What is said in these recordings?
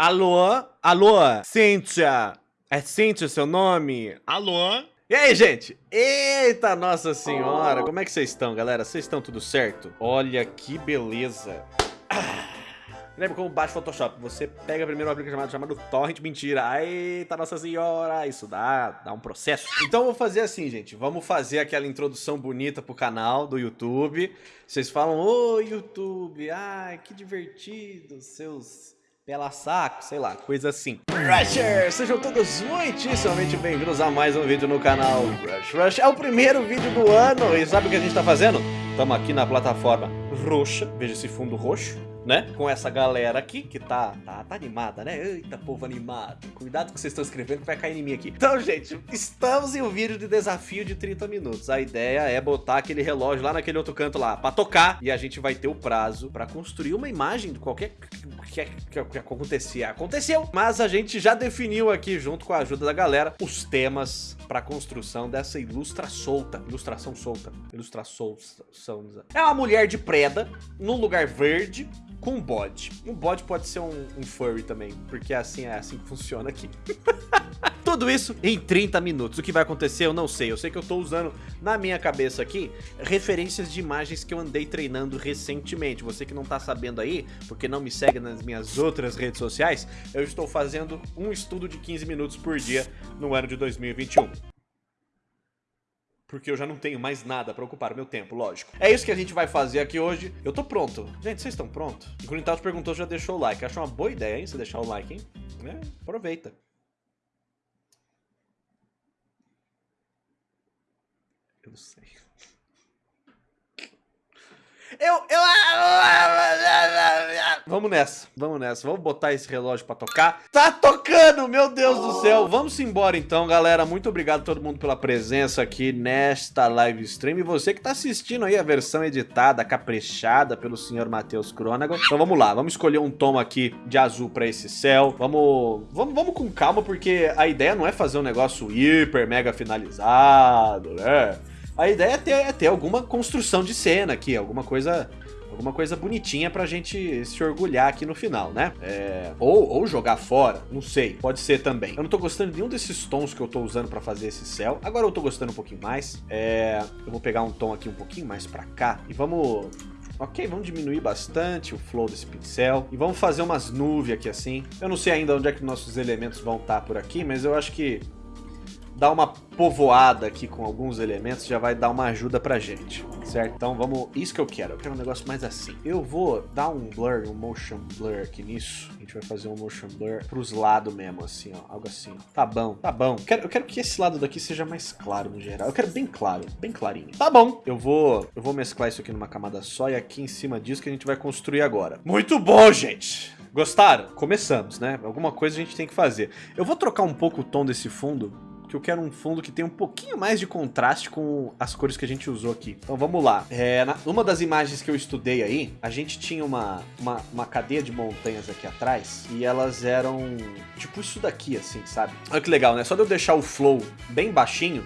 Alô? Alô? Cíntia? É Cíntia o seu nome? Alô? E aí, gente? Eita, nossa senhora! Como é que vocês estão, galera? Vocês estão tudo certo? Olha que beleza! Ah. Lembra como baixa Photoshop? Você pega primeiro um aplicativo chamado, chamado Torrent, mentira. Eita, nossa senhora, isso dá, dá um processo. Então vou fazer assim, gente. Vamos fazer aquela introdução bonita pro canal do YouTube. Vocês falam, ô YouTube, ai, que divertido, seus pela saco, sei lá, coisa assim. Rushers, sejam todos muitíssimamente bem-vindos a mais um vídeo no canal Rush Rush. É o primeiro vídeo do ano e sabe o que a gente tá fazendo? Estamos aqui na plataforma roxa, veja esse fundo roxo né? Com essa galera aqui, que tá, tá, tá animada, né? Eita, povo animado. Cuidado com que vocês estão escrevendo que vai cair em mim aqui. Então, gente, estamos em um vídeo de desafio de 30 minutos. A ideia é botar aquele relógio lá naquele outro canto lá pra tocar e a gente vai ter o prazo pra construir uma imagem de qualquer que, que, que acontecia. Aconteceu, mas a gente já definiu aqui, junto com a ajuda da galera, os temas pra construção dessa ilustra solta. Ilustração solta. Ilustração. É uma mulher de preda, num lugar verde, com um bode. Um bode pode ser um, um furry também, porque assim é assim que funciona aqui. Tudo isso em 30 minutos. O que vai acontecer eu não sei. Eu sei que eu tô usando na minha cabeça aqui referências de imagens que eu andei treinando recentemente. Você que não tá sabendo aí, porque não me segue nas minhas outras redes sociais, eu estou fazendo um estudo de 15 minutos por dia no ano de 2021 porque eu já não tenho mais nada pra ocupar o meu tempo, lógico. É isso que a gente vai fazer aqui hoje. Eu tô pronto. Gente, vocês estão prontos? O Grunitaus perguntou já deixou o like. Acho uma boa ideia, hein, você deixar o like, hein? É, aproveita. Eu não sei. Eu, eu... Vamos nessa, vamos nessa. Vamos botar esse relógio pra tocar. Tá tocando, meu Deus do céu. Vamos embora então, galera. Muito obrigado a todo mundo pela presença aqui nesta live stream. E você que tá assistindo aí a versão editada, caprichada pelo senhor Matheus Crônago. Então vamos lá, vamos escolher um tom aqui de azul pra esse céu. Vamos, vamos, vamos com calma, porque a ideia não é fazer um negócio hiper, mega finalizado, né? A ideia é ter, é ter alguma construção de cena aqui, alguma coisa alguma coisa bonitinha pra gente se orgulhar aqui no final, né? É... Ou, ou jogar fora, não sei, pode ser também. Eu não tô gostando de nenhum desses tons que eu tô usando pra fazer esse céu. Agora eu tô gostando um pouquinho mais. É... Eu vou pegar um tom aqui um pouquinho mais pra cá e vamos Ok, vamos diminuir bastante o flow desse pincel. E vamos fazer umas nuvens aqui assim. Eu não sei ainda onde é que nossos elementos vão estar por aqui, mas eu acho que dar uma povoada aqui com alguns elementos já vai dar uma ajuda pra gente, certo? Então vamos, isso que eu quero, eu quero um negócio mais assim. Eu vou dar um blur, um motion blur aqui nisso. A gente vai fazer um motion blur pros lados mesmo, assim, ó, algo assim. Tá bom, tá bom. Eu quero, eu quero que esse lado daqui seja mais claro no geral. Eu quero bem claro, bem clarinho. Tá bom, eu vou, eu vou mesclar isso aqui numa camada só e aqui em cima disso que a gente vai construir agora. Muito bom, gente! Gostaram? Começamos, né? Alguma coisa a gente tem que fazer. Eu vou trocar um pouco o tom desse fundo que eu quero um fundo que tenha um pouquinho mais de contraste com as cores que a gente usou aqui. Então vamos lá. É, na, uma das imagens que eu estudei aí, a gente tinha uma, uma, uma cadeia de montanhas aqui atrás e elas eram tipo isso daqui, assim, sabe? Olha que legal, né? Só de eu deixar o flow bem baixinho,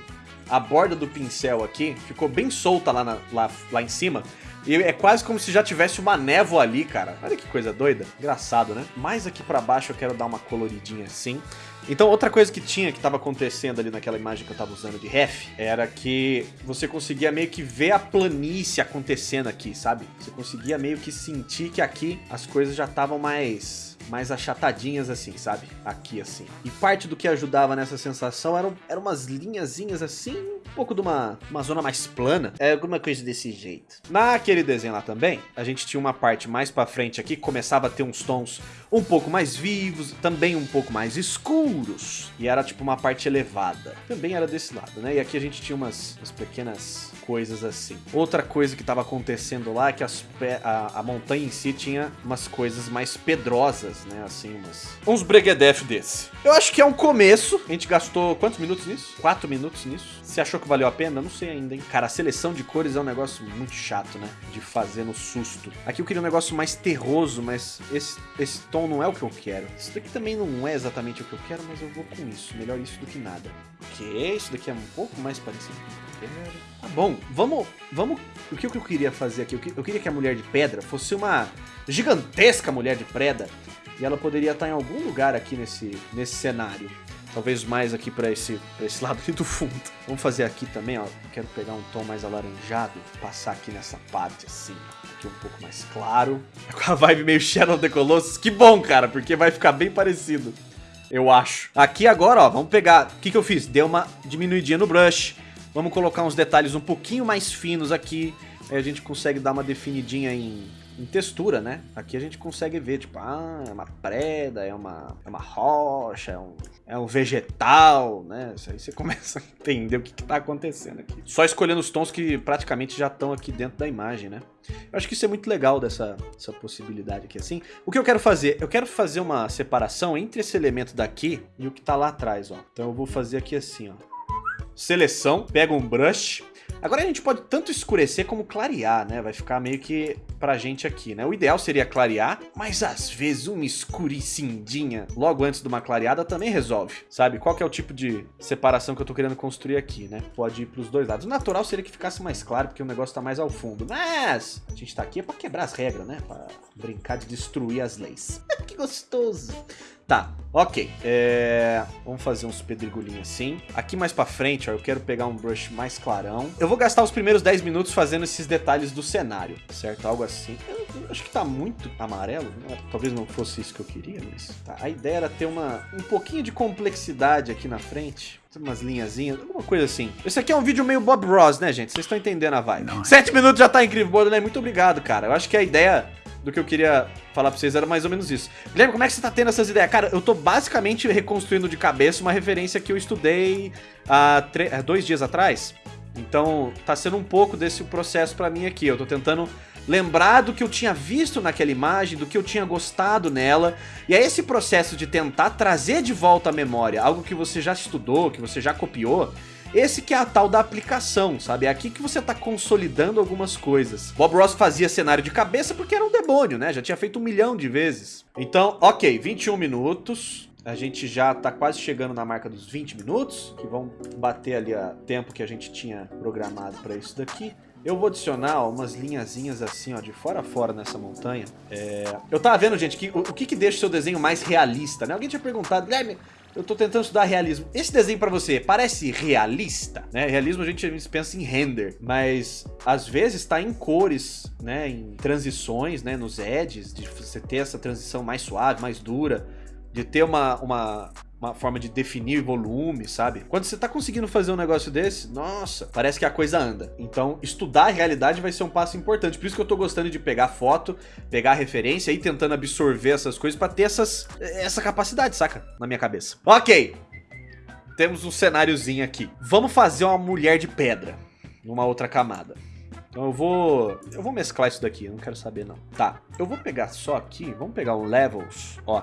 a borda do pincel aqui ficou bem solta lá, na, lá, lá em cima. E é quase como se já tivesse uma névoa ali, cara. Olha que coisa doida. Engraçado, né? Mais aqui pra baixo eu quero dar uma coloridinha assim. Então, outra coisa que tinha, que estava acontecendo ali naquela imagem que eu estava usando de ref, era que você conseguia meio que ver a planície acontecendo aqui, sabe? Você conseguia meio que sentir que aqui as coisas já estavam mais mais achatadinhas assim, sabe? Aqui assim. E parte do que ajudava nessa sensação eram, eram umas linhazinhas assim, um pouco de uma, uma zona mais plana. É alguma coisa desse jeito. Naquele desenho lá também, a gente tinha uma parte mais pra frente aqui, começava a ter uns tons um pouco mais vivos, também um pouco mais escuros. E era tipo uma parte elevada. Também era desse lado, né? E aqui a gente tinha umas, umas pequenas coisas assim. Outra coisa que estava acontecendo lá é que as, a, a, montanha em si tinha umas coisas mais pedrosas, né? Assim, umas, uns breguedef desse. Eu acho que é um começo. A gente gastou quantos minutos nisso? Quatro minutos nisso. Você achou que valeu a pena? Não sei ainda, hein? Cara, a seleção de cores é um negócio muito chato, né? De fazer no susto. Aqui eu queria um negócio mais terroso, mas esse, esse tom não é o que eu quero. Isso daqui também não é exatamente o que eu quero, mas eu vou com isso. Melhor isso do que nada. Ok, isso daqui é um pouco mais parecido com o que eu quero. Tá bom, vamos, vamos... O que eu queria fazer aqui? Eu queria que a Mulher de Pedra fosse uma gigantesca Mulher de Pedra E ela poderia estar em algum lugar aqui nesse, nesse cenário. Talvez mais aqui para esse, pra esse lado aqui do fundo. Vamos fazer aqui também, ó. Quero pegar um tom mais alaranjado, passar aqui nessa parte assim, aqui um pouco mais claro. Com a vibe meio Shadow the Colossus. Que bom, cara, porque vai ficar bem parecido. Eu acho. Aqui agora, ó, vamos pegar... O que, que eu fiz? Deu uma diminuidinha no brush. Vamos colocar uns detalhes um pouquinho mais finos aqui. Aí a gente consegue dar uma definidinha em em textura, né? Aqui a gente consegue ver, tipo, ah, é uma preda, é uma, é uma rocha, é um, é um vegetal, né? Isso aí você começa a entender o que, que tá acontecendo aqui. Só escolhendo os tons que praticamente já estão aqui dentro da imagem, né? Eu acho que isso é muito legal dessa, dessa possibilidade aqui, assim. O que eu quero fazer? Eu quero fazer uma separação entre esse elemento daqui e o que tá lá atrás, ó. Então eu vou fazer aqui assim, ó. Seleção, pega um brush, Agora a gente pode tanto escurecer como clarear, né? Vai ficar meio que pra gente aqui, né? O ideal seria clarear, mas às vezes uma escuricindinha logo antes de uma clareada também resolve, sabe? Qual que é o tipo de separação que eu tô querendo construir aqui, né? Pode ir pros dois lados. O natural seria que ficasse mais claro, porque o negócio tá mais ao fundo. Mas a gente tá aqui é pra quebrar as regras, né? Pra brincar de destruir as leis. que gostoso! Tá, ok. É... Vamos fazer uns pedregulhinhos assim. Aqui mais pra frente, ó, eu quero pegar um brush mais clarão. Eu vou gastar os primeiros 10 minutos fazendo esses detalhes do cenário, certo? Algo assim. Eu, eu acho que tá muito amarelo. Né? Talvez não fosse isso que eu queria, mas... Tá. A ideia era ter uma, um pouquinho de complexidade aqui na frente umas linhazinhas, alguma coisa assim. Esse aqui é um vídeo meio Bob Ross, né, gente? Vocês estão entendendo a vibe. Não. Sete minutos já tá incrível, Borderline. Muito obrigado, cara. Eu acho que a ideia do que eu queria falar pra vocês era mais ou menos isso. Guilherme, como é que você tá tendo essas ideias? Cara, eu tô basicamente reconstruindo de cabeça uma referência que eu estudei há dois dias atrás. Então, tá sendo um pouco desse processo pra mim aqui. Eu tô tentando lembrar do que eu tinha visto naquela imagem, do que eu tinha gostado nela. E é esse processo de tentar trazer de volta à memória algo que você já estudou, que você já copiou, esse que é a tal da aplicação, sabe? É aqui que você tá consolidando algumas coisas. Bob Ross fazia cenário de cabeça porque era um demônio, né? Já tinha feito um milhão de vezes. Então, ok, 21 minutos. A gente já tá quase chegando na marca dos 20 minutos, que vão bater ali o tempo que a gente tinha programado para isso daqui. Eu vou adicionar umas linhazinhas assim, ó, de fora a fora nessa montanha. É... Eu tava vendo, gente, que, o, o que que deixa o seu desenho mais realista, né? Alguém tinha perguntado, Guilherme, eu tô tentando estudar realismo. Esse desenho pra você parece realista, né? Realismo a gente pensa em render, mas às vezes tá em cores, né? Em transições, né? Nos edges, de você ter essa transição mais suave, mais dura, de ter uma, uma, uma forma de definir volume, sabe? Quando você tá conseguindo fazer um negócio desse, nossa, parece que a coisa anda. Então, estudar a realidade vai ser um passo importante. Por isso que eu tô gostando de pegar foto, pegar referência e tentando absorver essas coisas para ter essas, essa capacidade, saca? Na minha cabeça. Ok. Temos um cenáriozinho aqui. Vamos fazer uma mulher de pedra numa outra camada. Então eu vou... Eu vou mesclar isso daqui, eu não quero saber não. Tá, eu vou pegar só aqui, vamos pegar o Levels, ó.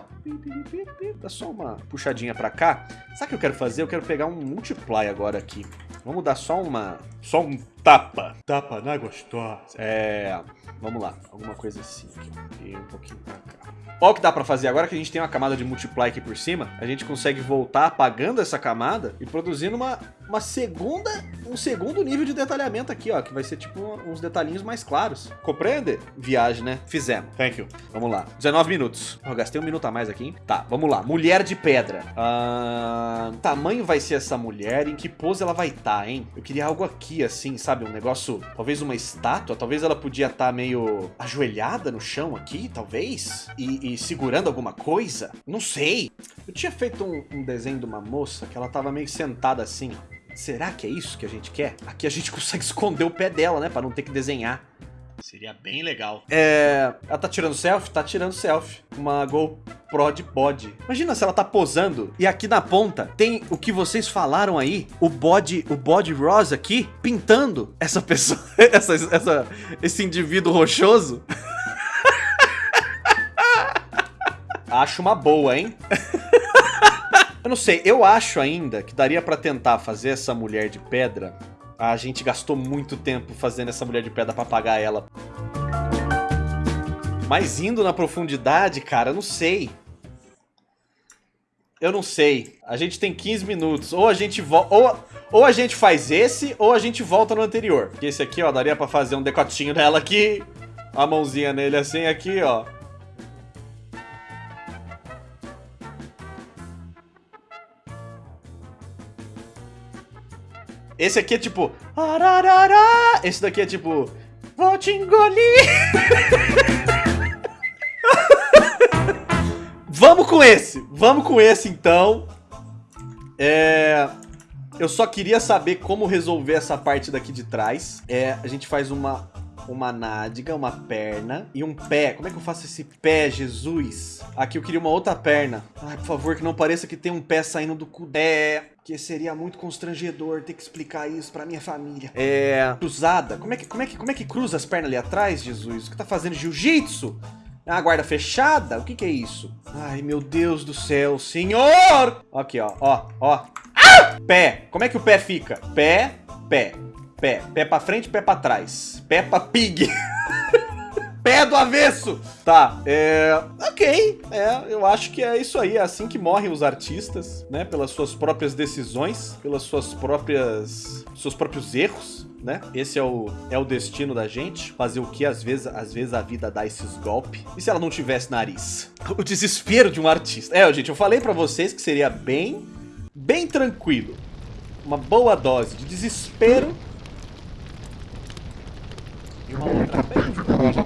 Dá só uma puxadinha pra cá. Sabe o que eu quero fazer? Eu quero pegar um Multiply agora aqui. Vamos dar só uma... Só um tapa. Tapa na gostosa. É... Vamos lá, alguma coisa assim aqui. E um pouquinho pra cá. Olha o que dá pra fazer. Agora que a gente tem uma camada de multiply aqui por cima, a gente consegue voltar apagando essa camada e produzindo uma, uma segunda, um segundo nível de detalhamento aqui, ó. Que vai ser tipo uns detalhinhos mais claros. Compreende? Viagem, né? Fizemos. Thank you. Vamos lá. 19 minutos. Eu gastei um minuto a mais aqui. Hein? Tá, vamos lá. Mulher de pedra. Uh, tamanho vai ser essa mulher? Em que pose ela vai estar, tá, hein? Eu queria algo aqui, assim, sabe? Um negócio, talvez uma estátua. Talvez ela podia estar tá meio ajoelhada no chão aqui, talvez. E, e segurando alguma coisa? Não sei. Eu tinha feito um, um desenho de uma moça que ela tava meio sentada assim, Será que é isso que a gente quer? Aqui a gente consegue esconder o pé dela, né? Pra não ter que desenhar. Seria bem legal. É... Ela tá tirando selfie? Tá tirando selfie. Uma GoPro de bode. Imagina se ela tá posando e aqui na ponta tem o que vocês falaram aí, o bode, o bode rosa aqui, pintando essa pessoa, essa, essa, esse indivíduo rochoso. Acho uma boa, hein? eu não sei, eu acho ainda que daria pra tentar fazer essa mulher de pedra. A gente gastou muito tempo fazendo essa mulher de pedra pra pagar ela. Mas indo na profundidade, cara, eu não sei. Eu não sei. A gente tem 15 minutos. Ou a gente ou, ou a gente faz esse, ou a gente volta no anterior. Esse aqui, ó, daria pra fazer um decotinho nela aqui. A mãozinha nele assim, aqui, ó. Esse aqui é tipo... Ararará. Esse daqui é tipo... Vou te engolir. Vamos com esse. Vamos com esse, então. É... Eu só queria saber como resolver essa parte daqui de trás. É, a gente faz uma uma nádega, uma perna e um pé. Como é que eu faço esse pé, Jesus? Aqui eu queria uma outra perna. Ai, por favor, que não pareça que tem um pé saindo do cu. É, que seria muito constrangedor ter que explicar isso pra minha família. É, cruzada. Como é que, como é que, como é que cruza as pernas ali atrás, Jesus? O que tá fazendo jiu-jitsu? É uma guarda fechada? O que que é isso? Ai, meu Deus do céu, senhor! Aqui, ó, ó, ó. Ah! Pé. Como é que o pé fica? Pé, pé. Pé. Pé pra frente, pé pra trás. Peppa Pig. pé do avesso. Tá, é... Ok, é, eu acho que é isso aí. É assim que morrem os artistas, né? Pelas suas próprias decisões, pelas suas próprias... seus próprios erros. Né? Esse é o, é o destino da gente. Fazer o que às vezes, às vezes a vida dá esses golpes. E se ela não tivesse nariz? O desespero de um artista. É, gente, eu falei pra vocês que seria bem, bem tranquilo. Uma boa dose de desespero e uma outra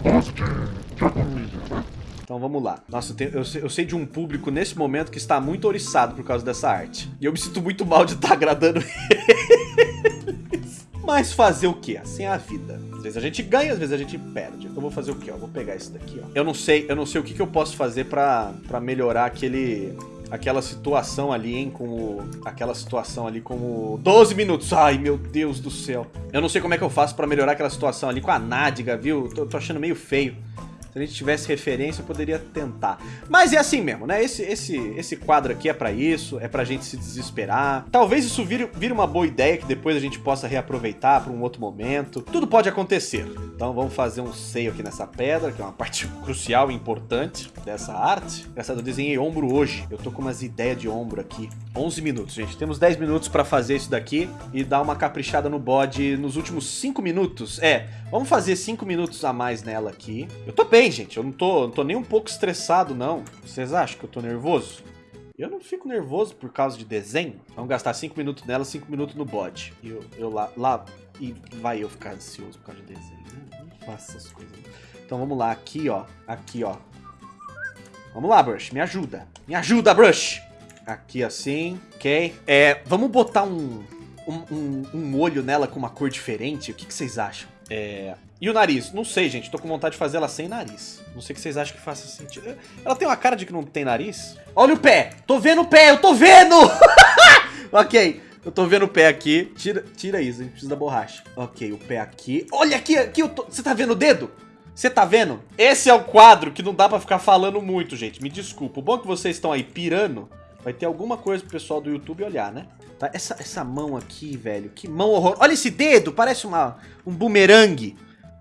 Então vamos lá. Nossa, eu, sei, de um público nesse momento que está muito oriçado por causa dessa arte. E eu me sinto muito mal de estar tá agradando eles. Mas fazer o que? Assim é a vida. Às vezes a gente ganha, às vezes a gente perde. Então vou fazer o que? Eu vou pegar esse daqui, ó. Eu não sei, eu não sei o que, que eu posso fazer pra, pra melhorar aquele aquela situação ali, hein, com aquela situação ali com o 12 minutos. Ai, meu Deus do céu. Eu não sei como é que eu faço pra melhorar aquela situação ali com a nádega, viu? Tô, tô achando meio feio. Se a gente tivesse referência, eu poderia tentar. Mas é assim mesmo, né? Esse, esse, esse quadro aqui é pra isso, é pra gente se desesperar. Talvez isso vire, vire uma boa ideia que depois a gente possa reaproveitar pra um outro momento. Tudo pode acontecer. Então vamos fazer um seio aqui nessa pedra, que é uma parte crucial e importante dessa arte. Engraçado, eu desenhei ombro hoje. Eu tô com umas ideias de ombro aqui. 11 minutos, gente. Temos 10 minutos pra fazer isso daqui e dar uma caprichada no bode nos últimos 5 minutos. É, vamos fazer 5 minutos a mais nela aqui. Eu tô bem gente. Eu não tô, não tô nem um pouco estressado, não. Vocês acham que eu tô nervoso? Eu não fico nervoso por causa de desenho. Vamos gastar 5 minutos nela, 5 minutos no bode. E eu, eu lá, lá... E vai eu ficar ansioso por causa de desenho. Não, não faça essas coisas. Então vamos lá, aqui, ó. Aqui, ó. Vamos lá, Brush. Me ajuda. Me ajuda, Brush. Aqui assim, ok. É, vamos botar um, um, um, um olho nela com uma cor diferente. O que, que vocês acham? É, e o nariz? Não sei, gente. Tô com vontade de fazer ela sem nariz. Não sei o que vocês acham que faça sentido. Ela tem uma cara de que não tem nariz? Olha o pé! Tô vendo o pé! Eu tô vendo! ok. Eu tô vendo o pé aqui. Tira, tira isso, a gente precisa da borracha. Ok, o pé aqui. Olha aqui, aqui eu tô... Você tá vendo o dedo? Você tá vendo? Esse é o quadro que não dá pra ficar falando muito, gente. Me desculpa. O bom é que vocês estão aí pirando. Vai ter alguma coisa pro pessoal do YouTube olhar, né? Tá? Essa, essa mão aqui, velho. Que mão horror. Olha esse dedo. Parece uma, um bumerangue.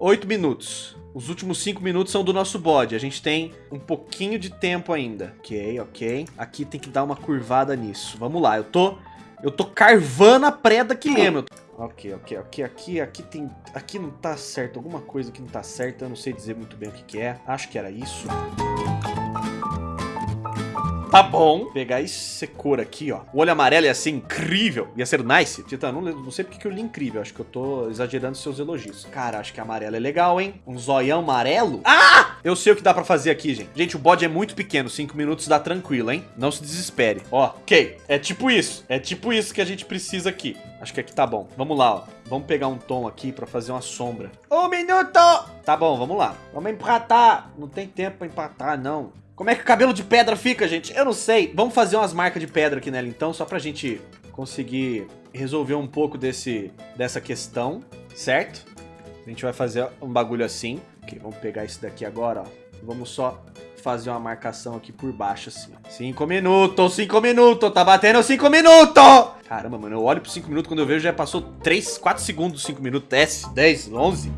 8 minutos. Os últimos 5 minutos são do nosso bode. A gente tem um pouquinho de tempo ainda. Ok, ok. Aqui tem que dar uma curvada nisso. Vamos lá, eu tô... Eu tô carvando a preda aqui mesmo. Ok, ok, ok. Aqui, aqui tem... Aqui não tá certo. Alguma coisa que não tá certa. Eu não sei dizer muito bem o que que é. Acho que era isso. Tá bom. Pegar esse cor aqui, ó. O olho amarelo ia ser incrível. Ia ser nice. Tita, não, não sei porque que eu li incrível. Acho que eu tô exagerando seus elogios. Cara, acho que amarelo é legal, hein? Um zoião amarelo? Ah! Eu sei o que dá pra fazer aqui, gente. Gente, o bode é muito pequeno. Cinco minutos dá tranquilo, hein? Não se desespere. Ó, ok. É tipo isso. É tipo isso que a gente precisa aqui. Acho que aqui tá bom. Vamos lá, ó. Vamos pegar um tom aqui pra fazer uma sombra. Um minuto! Tá bom, vamos lá. Vamos empatar. Não tem tempo pra empatar, não. Como é que o cabelo de pedra fica, gente? Eu não sei. Vamos fazer umas marcas de pedra aqui nela, então, só pra gente conseguir resolver um pouco desse, dessa questão, certo? A gente vai fazer um bagulho assim. Ok, vamos pegar esse daqui agora, ó. Vamos só fazer uma marcação aqui por baixo, assim. Cinco minutos, cinco minutos, tá batendo cinco minutos! Caramba, mano, eu olho por cinco minutos, quando eu vejo já passou três, quatro segundos, cinco minutos, 10, 10, 11...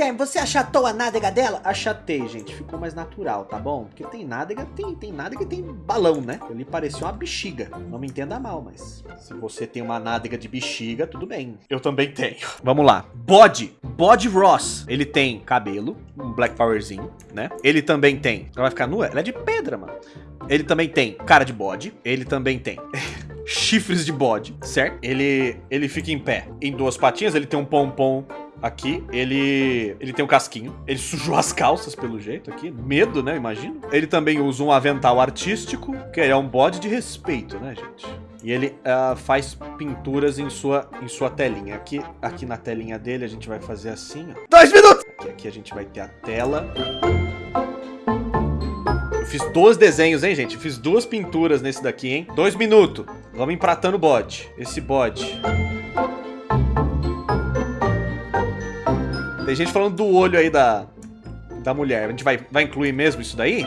Guilherme, você achatou a nádega dela? Achatei, gente. Ficou mais natural, tá bom? Porque tem nádega, tem, tem nádega e tem balão, né? Ali parecia uma bexiga. Não me entenda mal, mas se você tem uma nádega de bexiga, tudo bem. Eu também tenho. Vamos lá. Bode. Bode Ross. Ele tem cabelo, um Black Powerzinho, né? Ele também tem... Ela vai ficar nua? Ela é de pedra, mano. Ele também tem cara de bode. Ele também tem... chifres de bode, certo? Ele, ele fica em pé, em duas patinhas, ele tem um pompom aqui, ele ele tem um casquinho, ele sujou as calças pelo jeito aqui, medo, né, imagino. Ele também usa um avental artístico, que é um bode de respeito, né, gente? E ele uh, faz pinturas em sua, em sua telinha. Aqui, aqui na telinha dele a gente vai fazer assim, ó. Dois minutos! Aqui, aqui a gente vai ter a tela. Eu fiz dois desenhos, hein, gente? fiz duas pinturas nesse daqui, hein? Dois minutos. Vamos empratando o bode. Esse bode. Tem gente falando do olho aí da, da mulher. A gente vai, vai incluir mesmo isso daí?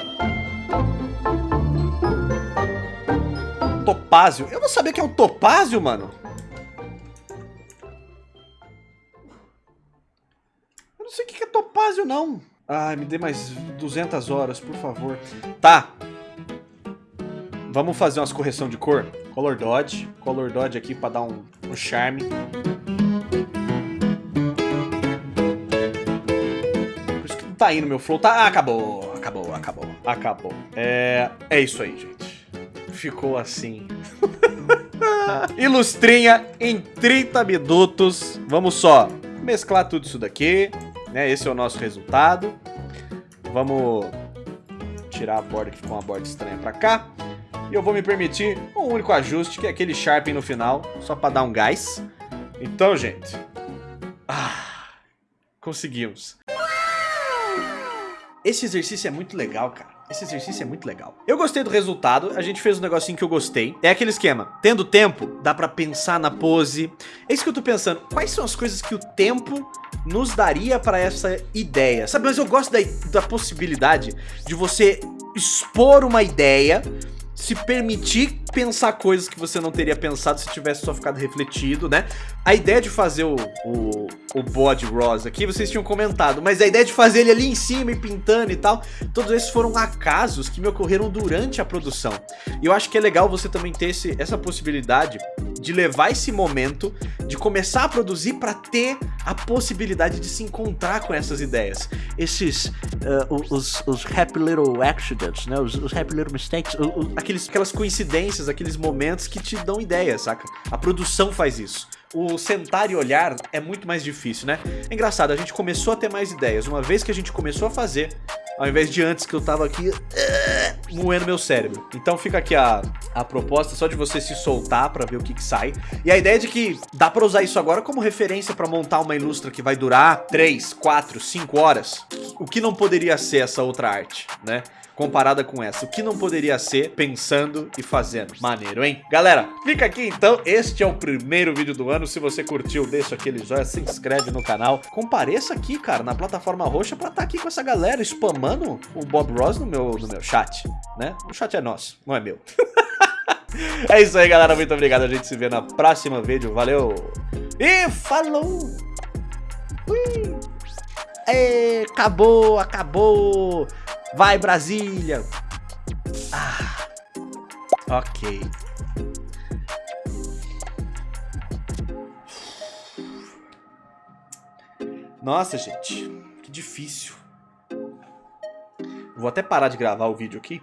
Topázio. Eu não sabia que é um topázio, mano. Eu não sei o que é topázio, não. Ai, me dê mais 200 horas, por favor. Tá. Vamos fazer umas correção de cor. Color Dodge. Color Dodge aqui pra dar um, um charme. Tá indo meu flow. Tá, ah, acabou, acabou, acabou, acabou. É, é isso aí, gente. Ficou assim. Ilustrinha em 30 minutos. Vamos só mesclar tudo isso daqui, né? Esse é o nosso resultado. Vamos tirar a borda que ficou uma borda estranha pra cá. E eu vou me permitir um único ajuste, que é aquele sharpen no final, só pra dar um gás. Então, gente... Ah, conseguimos. Esse exercício é muito legal, cara. Esse exercício é muito legal. Eu gostei do resultado, a gente fez um negocinho que eu gostei. É aquele esquema, tendo tempo, dá pra pensar na pose. É isso que eu tô pensando, quais são as coisas que o tempo nos daria pra essa ideia? Sabe, mas eu gosto da, da possibilidade de você expor uma ideia se permitir pensar coisas que você não teria pensado se tivesse só ficado refletido, né? A ideia de fazer o, o, o bode rosa aqui, vocês tinham comentado, mas a ideia de fazer ele ali em cima e pintando e tal, todos esses foram acasos que me ocorreram durante a produção. E eu acho que é legal você também ter esse, essa possibilidade de levar esse momento, de começar a produzir para ter a possibilidade de se encontrar com essas ideias. Esses, uh, os, os happy little accidents, né? Os, os happy little mistakes, os, aqueles, aquelas coincidências, aqueles momentos que te dão ideias, saca? A produção faz isso o sentar e olhar é muito mais difícil, né? É engraçado, a gente começou a ter mais ideias. Uma vez que a gente começou a fazer, ao invés de antes que eu tava aqui moendo meu cérebro. Então fica aqui a, a proposta só de você se soltar pra ver o que, que sai. E a ideia é de que dá pra usar isso agora como referência pra montar uma ilustra que vai durar 3, 4, 5 horas. O que não poderia ser essa outra arte, né? Comparada com essa. O que não poderia ser pensando e fazendo. Maneiro, hein? Galera, fica aqui então. Este é o primeiro vídeo do ano. Se você curtiu, deixa aquele joinha, se inscreve no canal. Compareça aqui, cara, na plataforma roxa pra estar tá aqui com essa galera spamando o Bob Ross no meu, no meu chat, né? O chat é nosso, não é meu. é isso aí, galera. Muito obrigado. A gente se vê na próxima vídeo. Valeu! E falou! Ui! E, acabou, acabou! Vai, Brasília! Ah, ok. Nossa, gente, que difícil. Vou até parar de gravar o vídeo aqui.